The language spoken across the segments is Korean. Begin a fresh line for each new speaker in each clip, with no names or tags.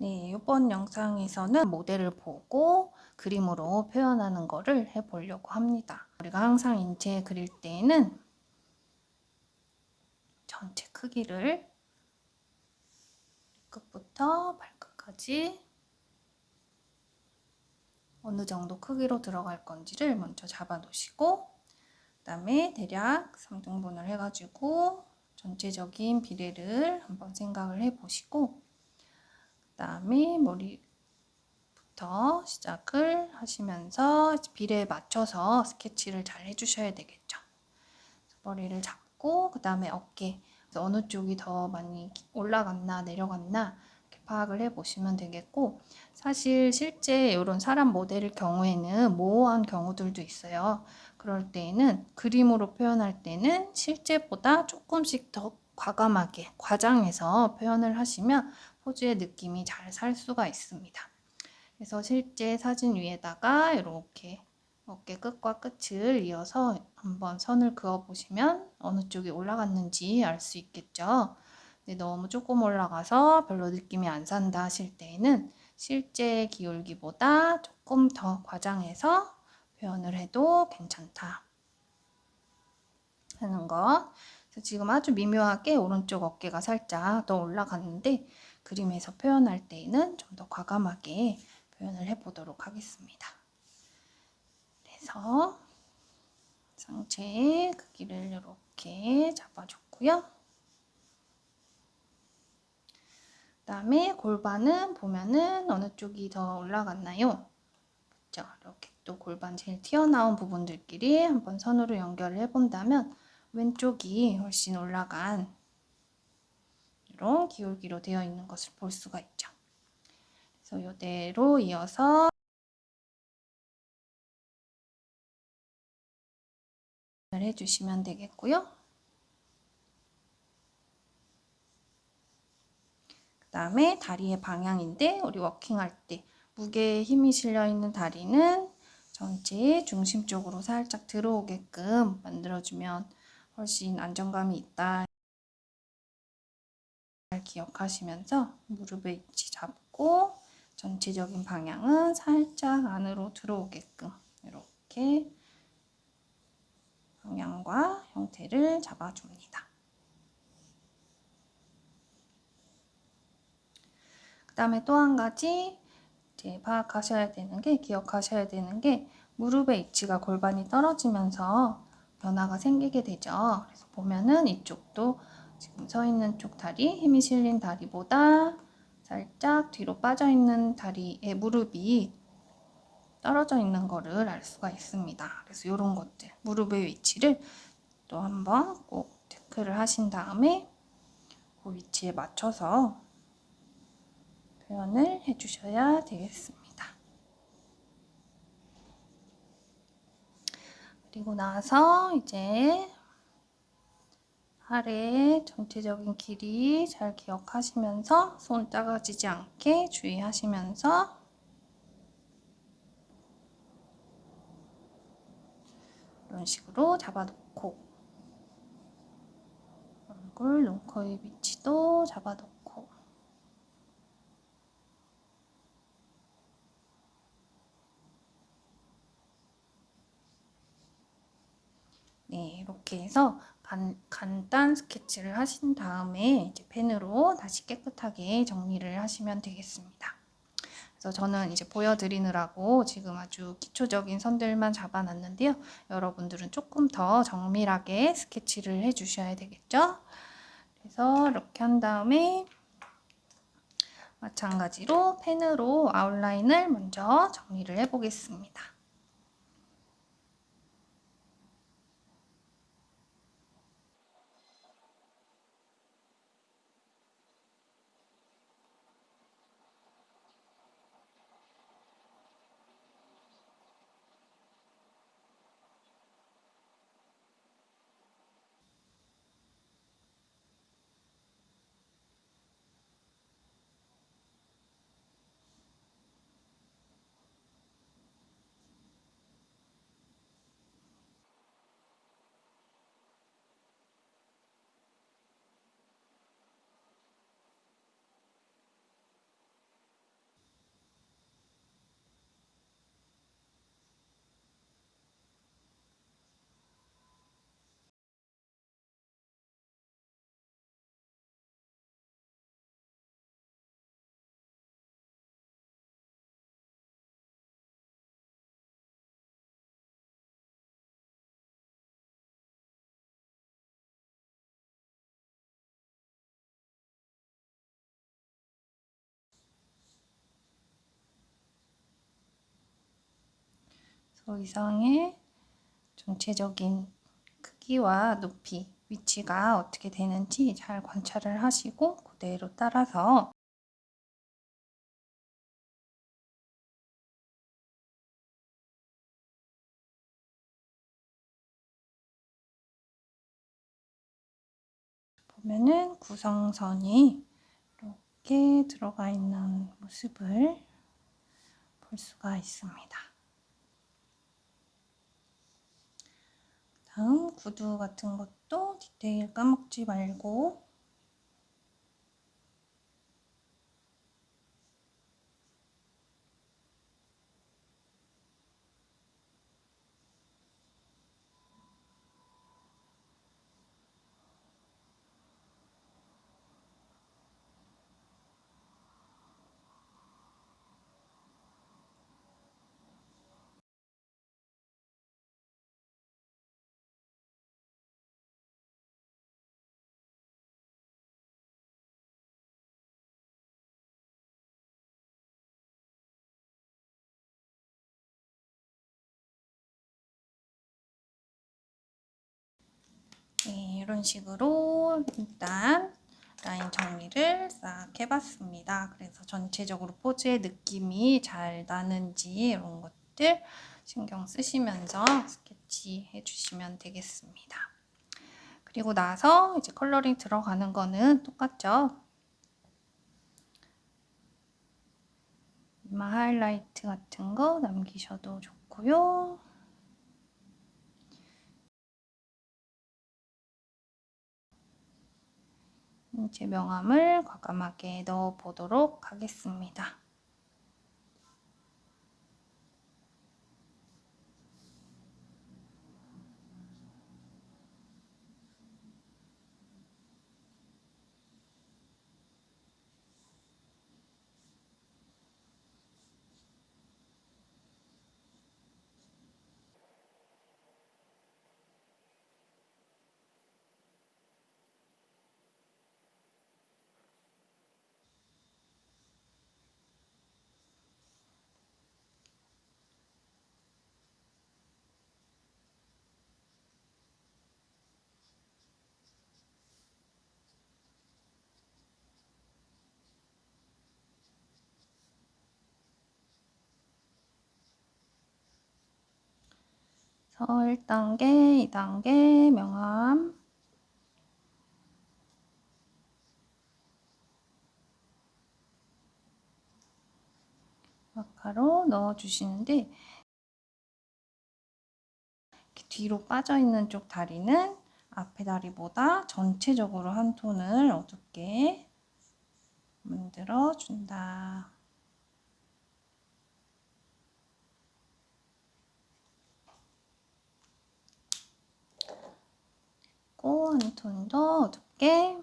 네, 이번 영상에서는 모델을 보고 그림으로 표현하는 거를 해보려고 합니다. 우리가 항상 인체 그릴 때에는 전체 크기를 끝부터 발끝까지 어느 정도 크기로 들어갈 건지를 먼저 잡아 놓으시고 그 다음에 대략 3등분을 해가지고 전체적인 비례를 한번 생각을 해 보시고 그 다음에 머리부터 시작을 하시면서 비례에 맞춰서 스케치를 잘 해주셔야 되겠죠. 머리를 잡고 그 다음에 어깨 어느 쪽이 더 많이 올라갔나 내려갔나 파악을 해보시면 되겠고 사실 실제 이런 사람 모델일 경우에는 모호한 경우들도 있어요. 그럴 때에는 그림으로 표현할 때는 실제보다 조금씩 더 과감하게 과장해서 표현을 하시면 포즈의 느낌이 잘 살 수가 있습니다. 그래서 실제 사진 위에다가 이렇게 어깨 끝과 끝을 이어서 한번 선을 그어 보시면 어느 쪽이 올라갔는지 알 수 있겠죠. 근데 너무 조금 올라가서 별로 느낌이 안 산다 하실 때에는 실제 기울기보다 조금 더 과장해서 표현을 해도 괜찮다 하는 거. 지금 아주 미묘하게 오른쪽 어깨가 살짝 더 올라갔는데 그림에서 표현할 때에는 좀 더 과감하게 표현을 해보도록 하겠습니다. 그래서 상체의 크기를 이렇게 잡아줬고요. 그 다음에 골반은 보면은 어느 쪽이 더 올라갔나요? 그죠? 이렇게 또 골반 제일 튀어나온 부분들끼리 한번 선으로 연결을 해본다면 왼쪽이 훨씬 올라간 이런 기울기로 되어 있는 것을 볼 수가 있죠. 그래서 이대로 이어서 해주시면 되겠고요. 그 다음에 다리의 방향인데 우리 워킹할 때 무게에 힘이 실려 있는 다리는 전체의 중심 쪽으로 살짝 들어오게끔 만들어주면 훨씬 안정감이 있다. 잘 기억하시면서 무릎의 위치 잡고 전체적인 방향은 살짝 안으로 들어오게끔 이렇게 방향과 형태를 잡아줍니다. 그 다음에 또 한 가지 이제 파악하셔야 되는 게 기억하셔야 되는 게 무릎의 위치가 골반이 떨어지면서 변화가 생기게 되죠. 그래서 보면은 이쪽도 지금 서 있는 쪽 다리, 힘이 실린 다리보다 살짝 뒤로 빠져 있는 다리의 무릎이 떨어져 있는 거를 알 수가 있습니다. 그래서 이런 것들, 무릎의 위치를 또 한번 꼭 체크를 하신 다음에 그 위치에 맞춰서 표현을 해주셔야 되겠습니다. 그리고 나서 이제 아래 전체적인 길이 잘 기억하시면서 손 작아지지 않게 주의하시면서 이런 식으로 잡아놓고 얼굴, 눈코입 위치도 잡아놓고 네, 이렇게 해서 간, 간단 스케치를 하신 다음에 이제 펜으로 다시 깨끗하게 정리를 하시면 되겠습니다. 그래서 저는 이제 보여드리느라고 지금 아주 기초적인 선들만 잡아놨는데요. 여러분들은 조금 더 정밀하게 스케치를 해주셔야 되겠죠? 그래서 이렇게 한 다음에 마찬가지로 펜으로 아웃라인을 먼저 정리를 해보겠습니다. 더 이상의 전체적인 크기와 높이, 위치가 어떻게 되는지 잘 관찰을 하시고 그대로 따라서 보면은 구성선이 이렇게 들어가 있는 모습을 볼 수가 있습니다. 다음 구두 같은 것도 디테일 까먹지 말고 네, 이런 식으로 일단 라인 정리를 싹 해봤습니다. 그래서 전체적으로 포즈의 느낌이 잘 나는지 이런 것들 신경 쓰시면서 스케치 해주시면 되겠습니다. 그리고 나서 이제 컬러링 들어가는 거는 똑같죠. 이마 하이라이트 같은 거 남기셔도 좋고요. 제 명암을 과감하게 넣어 보도록 하겠습니다. 그래서 1단계, 2단계 명암 마카로 넣어주시는데 뒤로 빠져있는 쪽 다리는 앞에 다리보다 전체적으로 한 톤을 어둡게 만들어 준다. 한 톤 더 어둡게.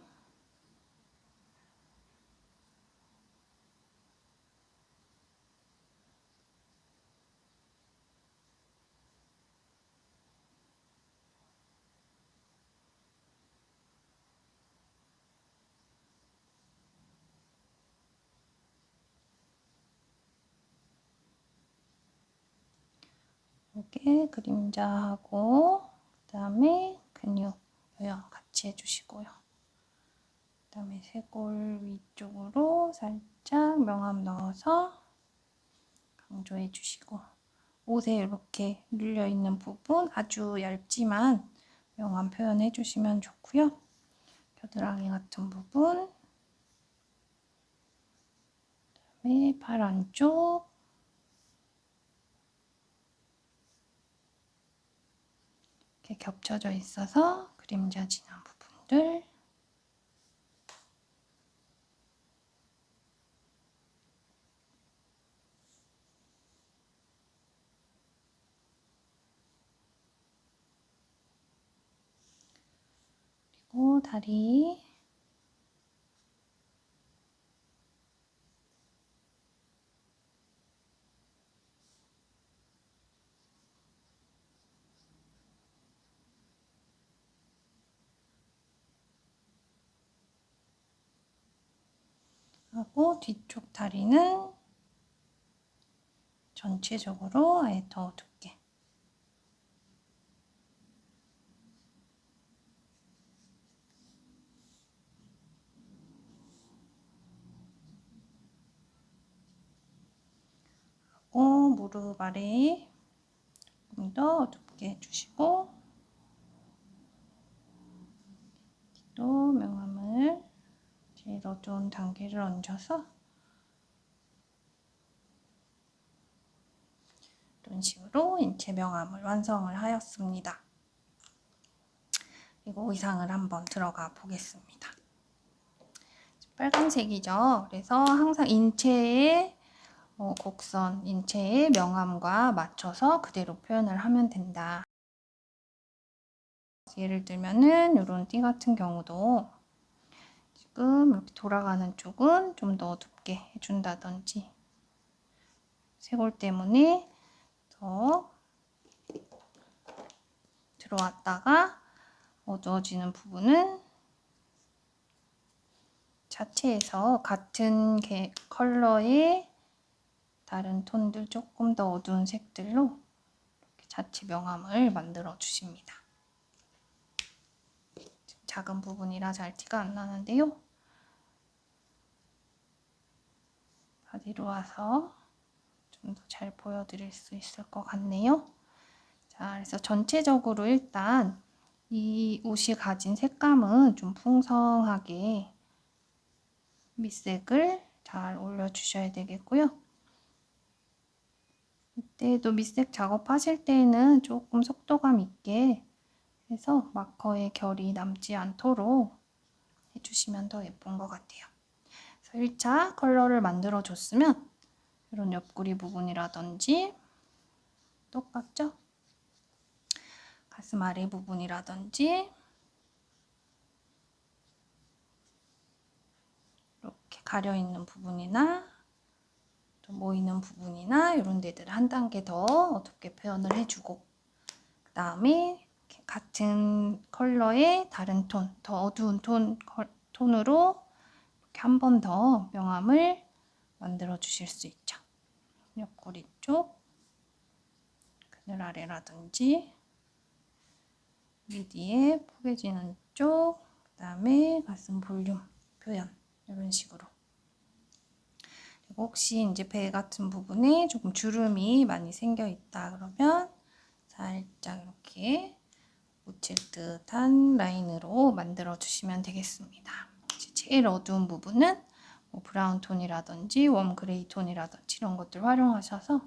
이렇게 그림자하고 그 다음에 근육 요양 같이 해주시고요. 그 다음에 쇄골 위쪽으로 살짝 명암 넣어서 강조해 주시고 옷에 이렇게 눌려있는 부분 아주 얇지만 명암 표현해 주시면 좋고요. 겨드랑이 같은 부분 그다음에 발 안쪽 이렇게 겹쳐져 있어서 그림자 진한 부분들. 그리고 다리 하고 뒤쪽 다리는 전체적으로 아예 더 두께. 하고 무릎 아래 조금 더 두께 해주시고 또 명암을 제일 어두운 단계를 얹어서 이런 식으로 인체 명암을 완성을 하였습니다. 그리고 의상을 한번 들어가 보겠습니다. 빨간색이죠. 그래서 항상 인체의 어, 곡선, 인체의 명암과 맞춰서 그대로 표현을 하면 된다. 예를 들면은 이런 띠 같은 경우도 지금 이렇게 돌아가는 쪽은 좀더 어둡게 해준다든지 쇄골 때문에 더 들어왔다가 어두워지는 부분은 자체에서 같은 컬러의 다른 톤들 조금 더 어두운 색들로 자체 명암을 만들어 주십니다. 작은 부분이라 잘 티가 안 나는데요. 바디로 와서 좀 더 잘 보여드릴 수 있을 것 같네요. 자, 그래서 전체적으로 일단 이 옷이 가진 색감은 좀 풍성하게 밑색을 잘 올려주셔야 되겠고요. 이때도 밑색 작업하실 때는 조금 속도감 있게 해서 마커의 결이 남지 않도록 해주시면 더 예쁜 것 같아요. 그래서 1차 컬러를 만들어 줬으면 이런 옆구리 부분이라든지 똑같죠? 가슴 아래 부분이라든지 이렇게 가려있는 부분이나 또 모이는 부분이나 이런 데들을 한 단계 더 어둡게 표현을 해주고 그 다음에 같은 컬러의 다른 톤, 더 어두운 톤, 톤으로 한 번 더 명암을 만들어 주실 수 있죠. 옆구리 쪽, 그늘 아래라든지 미디에 포개지는 쪽, 그 다음에 가슴 볼륨 표현 이런 식으로 그리고 혹시 이제 배 같은 부분에 조금 주름이 많이 생겨 있다 그러면 살짝 이렇게 묻힐 듯한 라인으로 만들어 주시면 되겠습니다. 제일 어두운 부분은 뭐 브라운 톤이라든지 웜 그레이 톤이라든지 이런 것들 활용하셔서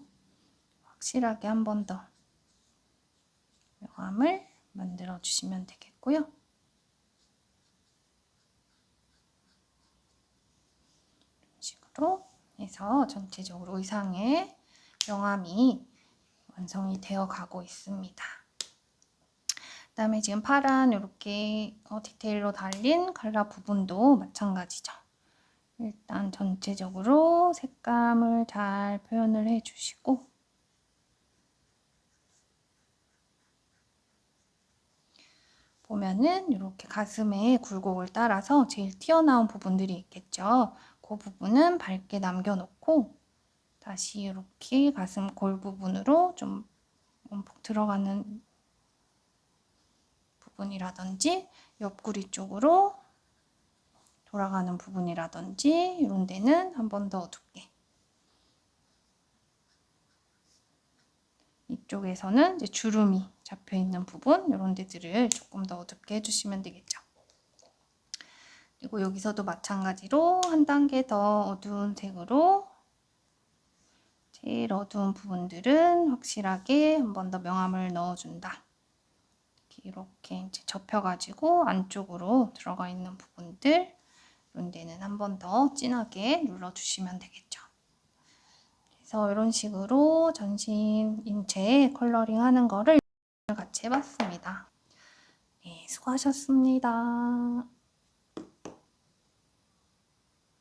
확실하게 한 번 더 명암을 만들어 주시면 되겠고요. 이런 식으로 해서 전체적으로 의상의 명암이 완성이 되어 가고 있습니다. 그다음에 지금 파란 이렇게 어, 디테일로 달린 칼라 부분도 마찬가지죠. 일단 전체적으로 색감을 잘 표현을 해주시고 보면은 이렇게 가슴에 굴곡을 따라서 제일 튀어나온 부분들이 있겠죠. 그 부분은 밝게 남겨놓고 다시 이렇게 가슴 골 부분으로 좀 움푹 들어가는 부분이라든지 옆구리 쪽으로 돌아가는 부분이라든지 이런 데는 한 번더 어둡게 이쪽에서는 이제 주름이 잡혀 있는 부분 이런 데들을 조금 더 어둡게 해주시면 되겠죠. 그리고 여기서도 마찬가지로 한 단계 더 어두운 색으로 제일 어두운 부분들은 확실하게 한 번 더 명암을 넣어준다. 이렇게 이제 접혀가지고 안쪽으로 들어가 있는 부분들 이런 데는 한 번 더 진하게 눌러주시면 되겠죠. 그래서 이런 식으로 전신 인체 컬러링 하는 거를 같이 해봤습니다. 네, 수고하셨습니다.